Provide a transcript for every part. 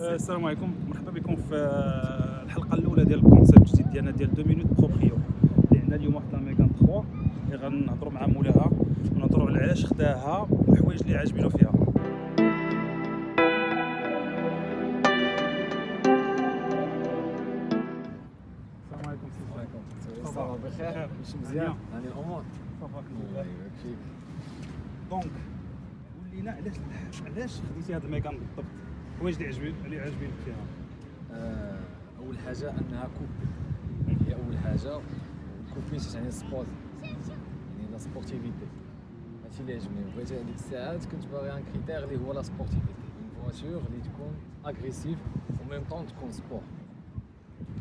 السلام عليكم. مرحبا بكم في الحلقة الأولى ديال ال concept الجديد ديالنا ديال 2 minutes proprio. اللي عندنا اليوم واحد Mégane 3 اللي غنهضروا مع مولاها ونهضروا على علاش خداها والحوايج اللي عاجبينو فيها. السلام عليكم عليكم. بخير. ماشي مزيان. يعني الأمور. الله يبارك فيك. donc قول لينا علاش علاش خديتي هذا ال Mégane بالضبط؟ الحوايج اللي عجبين اللي عاجبينك فيها. آه، أول حاجة أنها coupé هي أول حاجة. coupé يعني sport. يعني la sportivité. هادشي اللي عجبني. بغيت هذيك الساعات كنت باغي un critère اللي هو la sportivité. une voiture اللي تكون agressive و même temps تكون sport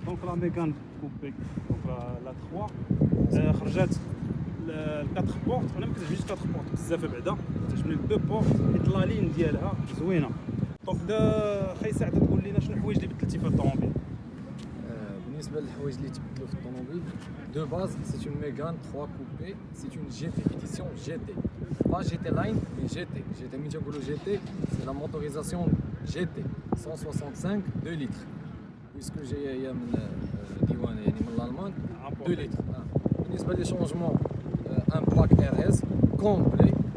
donc la Mégane coupé donc la la 3 آه، خرجات ال quatre portes أنا ما كتعجبنيش ال quatre portes بزاف بعدا. كتعجبني ال deux portes حيت la ligne ديالها زوينة. دونك دا خاي سعد تقول لنا شنو الحوايج اللي بدلتي في الطوموبيل آه، بالنسبه للحوايج اللي تبدلوا في الطوموبيل دو باز سي اون ميغان 3 كوبي سي اون جي تي اديسيون جي تي با جي تي لاين مي جي تي جي تي ملي تنقولوا جي تي سي لا موتوريزاسيون جي تي 165 2 لتر بويسكو جايه هي من آه، ديوان يعني من الالمان 2 لتر آه. بالنسبه لي شونجمون ان باك ار اس كومبلي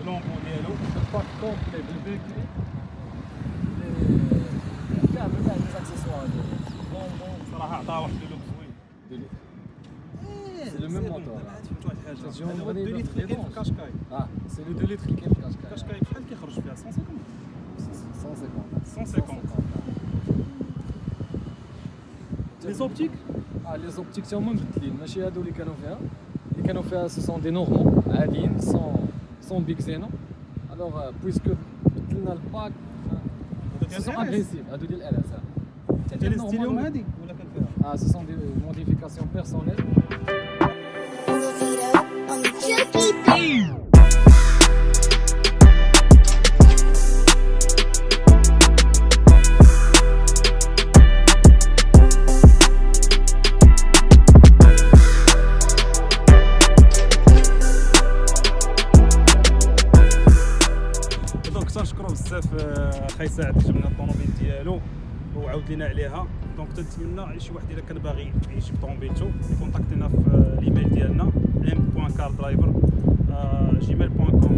اللومبو ديالو الباك كومبلي بالبيكري كامل كاع لي زاكسيسوار بونبون صراحه عطاها واحد اللوك زوين C'est le même moteur. فهمت واحد الحاجه تجيهم هذا هو غادي 2 لتر اللي كاين في يدونش. كاشكاي اه سي لو 2 لتر اللي كاين في كاشكاي كاشكاي بشحال كيخرج فيها 150 150 150 لي زوبتيك اه لي زوبتيك تا هما مبدلين ماشي هادو اللي كانوا فيها اللي كانوا فيها سو سون دي نورمال عاديين سون سون بيك زينو الوغ بويسكو بدلنا الباك سو سون اغريسيف هادو ديال ال اس انت اللي ستيليهم هادي ولا كان فيها اه سو سون دي موديفيكاسيون بيرسونيل تنشكرو بزاف آه، خاي سعد جبنا الطوموبيل ديالو وعاود لنا عليها. donc تنتمنى شي واحد إلا كان باغي يجيب طوموبيلتو يكونتاكتينا في آه، الايميل ديالنا m.cardriver@gmail.com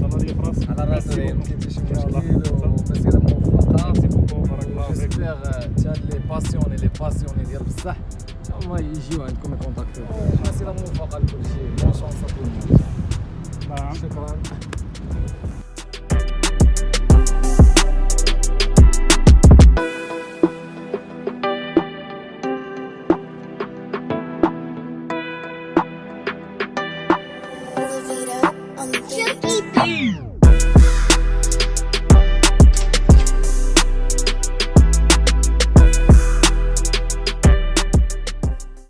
تهلا لي في راسك على راسي. ما. كاين شي يلا. مشكل ومسيرة موفقة. Merci beaucoup، بارك الله فيك. j'espère حتى les passionnés les passionnés ديال بصح هما يجيو عندكم يكونتاكتو مسيره موفقه لكل شيء bonne chance. شكرا